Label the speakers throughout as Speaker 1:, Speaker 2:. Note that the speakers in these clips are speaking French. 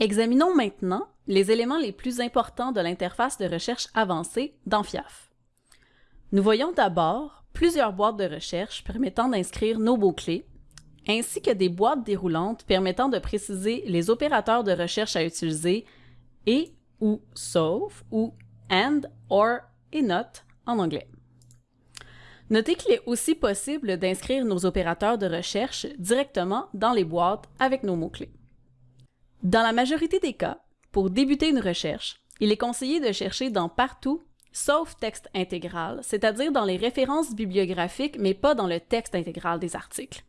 Speaker 1: Examinons maintenant les éléments les plus importants de l'interface de recherche avancée dans FIAF. Nous voyons d'abord plusieurs boîtes de recherche permettant d'inscrire nos mots-clés, ainsi que des boîtes déroulantes permettant de préciser les opérateurs de recherche à utiliser et ou sauf ou and, or et not en anglais. Notez qu'il est aussi possible d'inscrire nos opérateurs de recherche directement dans les boîtes avec nos mots-clés. Dans la majorité des cas, pour débuter une recherche, il est conseillé de chercher dans Partout sauf texte intégral, c'est-à-dire dans les références bibliographiques, mais pas dans le texte intégral des articles.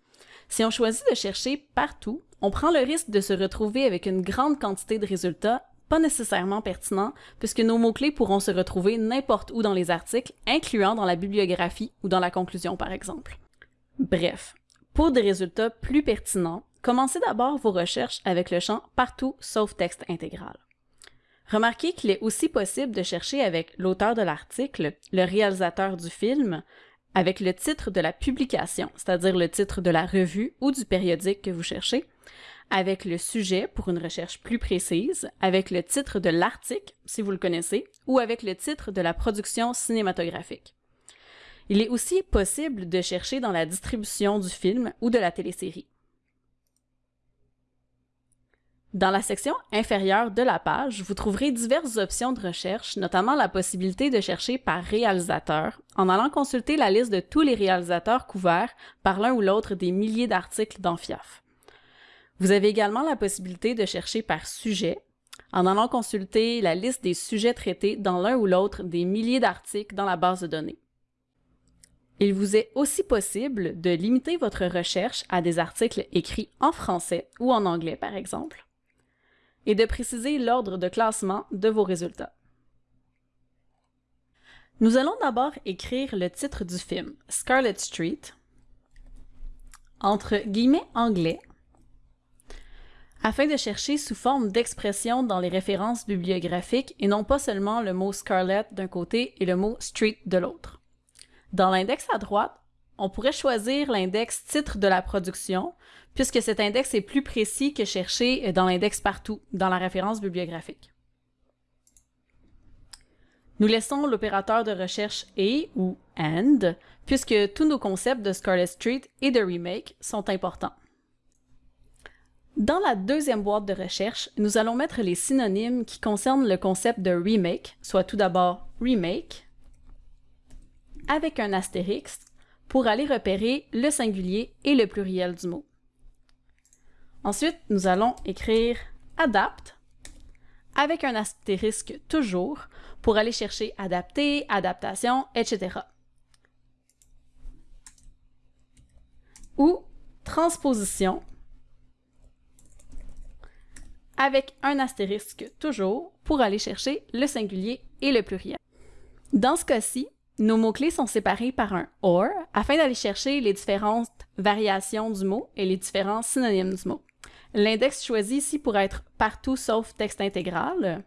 Speaker 1: Si on choisit de chercher partout, on prend le risque de se retrouver avec une grande quantité de résultats pas nécessairement pertinents, puisque nos mots-clés pourront se retrouver n'importe où dans les articles, incluant dans la bibliographie ou dans la conclusion par exemple. Bref, pour des résultats plus pertinents, commencez d'abord vos recherches avec le champ Partout sauf texte intégral. Remarquez qu'il est aussi possible de chercher avec l'auteur de l'article, le réalisateur du film, avec le titre de la publication, c'est-à-dire le titre de la revue ou du périodique que vous cherchez, avec le sujet pour une recherche plus précise, avec le titre de l'article, si vous le connaissez, ou avec le titre de la production cinématographique. Il est aussi possible de chercher dans la distribution du film ou de la télésérie. Dans la section inférieure de la page, vous trouverez diverses options de recherche, notamment la possibilité de chercher par réalisateur, en allant consulter la liste de tous les réalisateurs couverts par l'un ou l'autre des milliers d'articles dans FIAF. Vous avez également la possibilité de chercher par sujet, en allant consulter la liste des sujets traités dans l'un ou l'autre des milliers d'articles dans la base de données. Il vous est aussi possible de limiter votre recherche à des articles écrits en français ou en anglais, par exemple et de préciser l'ordre de classement de vos résultats. Nous allons d'abord écrire le titre du film, Scarlet Street, entre guillemets anglais, afin de chercher sous forme d'expression dans les références bibliographiques et non pas seulement le mot Scarlet d'un côté et le mot Street de l'autre. Dans l'index à droite, on pourrait choisir l'index titre de la production, puisque cet index est plus précis que chercher dans l'index partout, dans la référence bibliographique. Nous laissons l'opérateur de recherche et ou AND, puisque tous nos concepts de Scarlet Street et de remake sont importants. Dans la deuxième boîte de recherche, nous allons mettre les synonymes qui concernent le concept de remake, soit tout d'abord remake, avec un astérisque, pour aller repérer le singulier et le pluriel du mot. Ensuite, nous allons écrire adapt avec un astérisque toujours pour aller chercher adapter, adaptation, etc. Ou transposition avec un astérisque toujours pour aller chercher le singulier et le pluriel. Dans ce cas-ci, nos mots-clés sont séparés par un OR afin d'aller chercher les différentes variations du mot et les différents synonymes du mot. L'index choisi ici pourrait être partout sauf texte intégral,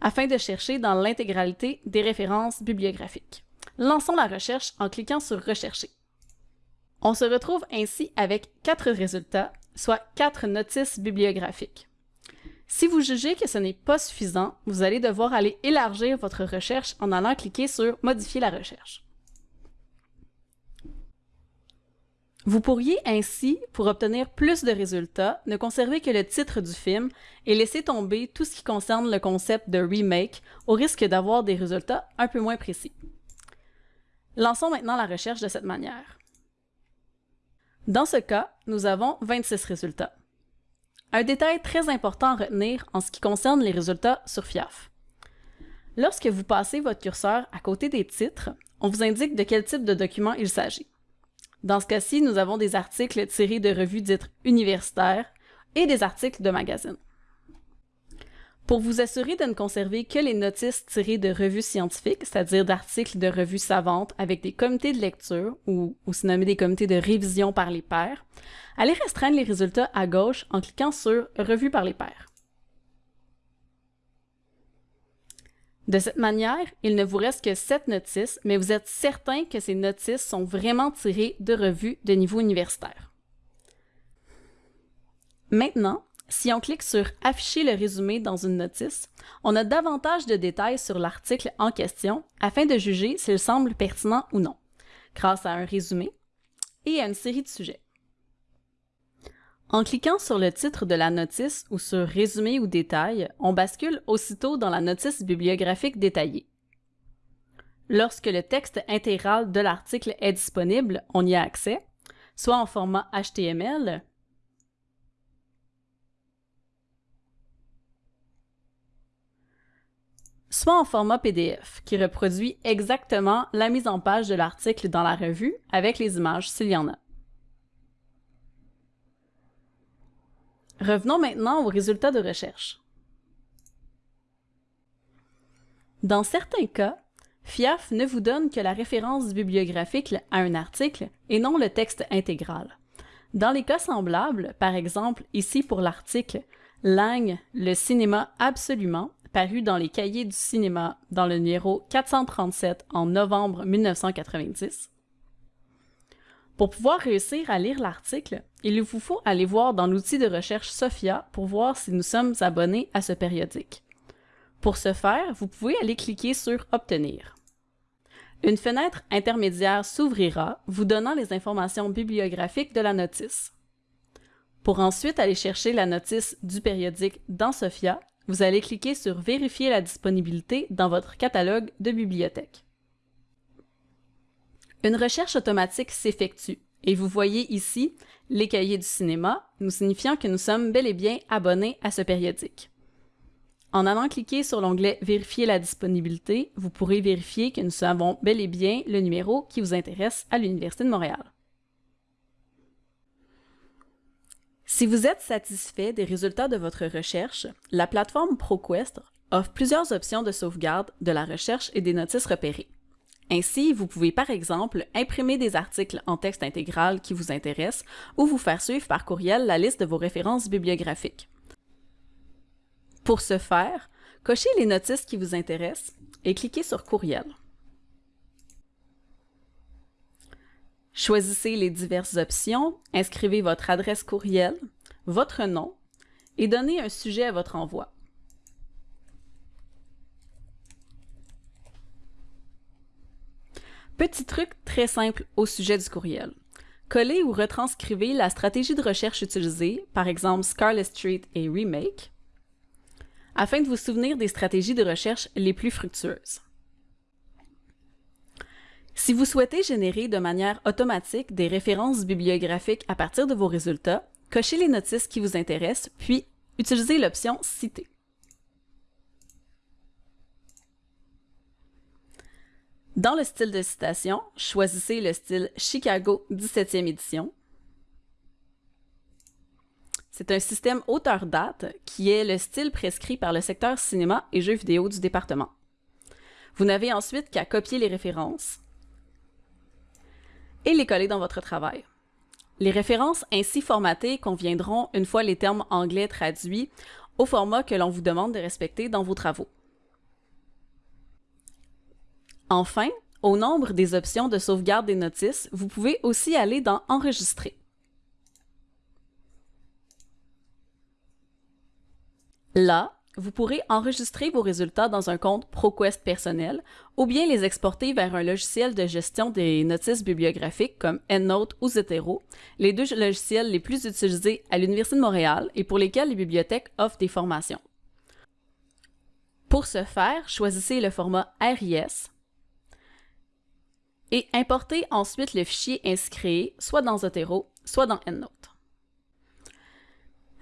Speaker 1: afin de chercher dans l'intégralité des références bibliographiques. Lançons la recherche en cliquant sur Rechercher. On se retrouve ainsi avec quatre résultats, soit quatre notices bibliographiques. Si vous jugez que ce n'est pas suffisant, vous allez devoir aller élargir votre recherche en allant cliquer sur Modifier la recherche. Vous pourriez ainsi, pour obtenir plus de résultats, ne conserver que le titre du film et laisser tomber tout ce qui concerne le concept de remake au risque d'avoir des résultats un peu moins précis. Lançons maintenant la recherche de cette manière. Dans ce cas, nous avons 26 résultats. Un détail très important à retenir en ce qui concerne les résultats sur FIAF. Lorsque vous passez votre curseur à côté des titres, on vous indique de quel type de document il s'agit. Dans ce cas-ci, nous avons des articles tirés de revues dites universitaires et des articles de magazines. Pour vous assurer de ne conserver que les notices tirées de revues scientifiques, c'est-à-dire d'articles de revues savantes avec des comités de lecture ou aussi nommés des comités de révision par les pairs, allez restreindre les résultats à gauche en cliquant sur Revue par les pairs. De cette manière, il ne vous reste que 7 notices, mais vous êtes certain que ces notices sont vraiment tirées de revues de niveau universitaire. Maintenant, Si on clique sur Afficher le résumé dans une notice, on a davantage de détails sur l'article en question afin de juger s'il semble pertinent ou non, grâce à un résumé et à une série de sujets. En cliquant sur le titre de la notice ou sur Résumé ou détail, on bascule aussitôt dans la notice bibliographique détaillée. Lorsque le texte intégral de l'article est disponible, on y a accès, soit en format HTML, soit en format PDF, qui reproduit exactement la mise en page de l'article dans la revue avec les images s'il y en a. Revenons maintenant aux résultats de recherche. Dans certains cas, FIAF ne vous donne que la référence bibliographique à un article et non le texte intégral. Dans les cas semblables, par exemple ici pour l'article Lang, le cinéma absolument, paru dans les cahiers du cinéma dans le numéro 437 en novembre 1990. Pour pouvoir réussir à lire l'article, il vous faut aller voir dans l'outil de recherche Sophia pour voir si nous sommes abonnés à ce périodique. Pour ce faire, vous pouvez aller cliquer sur Obtenir. Une fenêtre intermédiaire s'ouvrira, vous donnant les informations bibliographiques de la notice. Pour ensuite aller chercher la notice du périodique dans Sophia, vous allez cliquer sur Vérifier la disponibilité dans votre catalogue de bibliothèque. Une recherche automatique s'effectue et vous voyez ici les cahiers du cinéma, nous signifiant que nous sommes bel et bien abonnés à ce périodique. En allant cliquer sur l'onglet Vérifier la disponibilité, vous pourrez vérifier que nous avons bel et bien le numéro qui vous intéresse à l'Université de Montréal. Si vous êtes satisfait des résultats de votre recherche, la plateforme ProQuest offre plusieurs options de sauvegarde de la recherche et des notices repérées. Ainsi, vous pouvez par exemple imprimer des articles en texte intégral qui vous intéressent ou vous faire suivre par courriel la liste de vos références bibliographiques. Pour ce faire, cochez les notices qui vous intéressent et cliquez sur Courriel. Choisissez les diverses options, inscrivez votre adresse courriel, votre nom et donnez un sujet à votre envoi. Petit truc très simple au sujet du courriel. Collez ou retranscrivez la stratégie de recherche utilisée, par exemple Scarlet Street et Remake, afin de vous souvenir des stratégies de recherche les plus fructueuses. Si vous souhaitez générer de manière automatique des références bibliographiques à partir de vos résultats, cochez les notices qui vous intéressent, puis utilisez l'option Citer. Dans le style de citation, choisissez le style Chicago 17e édition. C'est un système auteur-date qui est le style prescrit par le secteur cinéma et jeux vidéo du département. Vous n'avez ensuite qu'à copier les références, et les coller dans votre travail. Les références ainsi formatées conviendront, une fois les termes anglais traduits, au format que l'on vous demande de respecter dans vos travaux. Enfin, au nombre des options de sauvegarde des notices, vous pouvez aussi aller dans Enregistrer. Là, vous pourrez enregistrer vos résultats dans un compte ProQuest personnel ou bien les exporter vers un logiciel de gestion des notices bibliographiques comme EndNote ou Zotero, les deux logiciels les plus utilisés à l'Université de Montréal et pour lesquels les bibliothèques offrent des formations. Pour ce faire, choisissez le format RIS et importez ensuite le fichier inscrit soit dans Zotero, soit dans EndNote.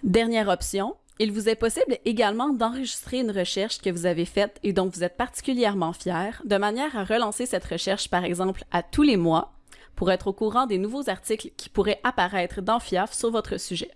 Speaker 1: Dernière option, il vous est possible également d'enregistrer une recherche que vous avez faite et dont vous êtes particulièrement fier, de manière à relancer cette recherche par exemple à tous les mois pour être au courant des nouveaux articles qui pourraient apparaître dans FIAF sur votre sujet.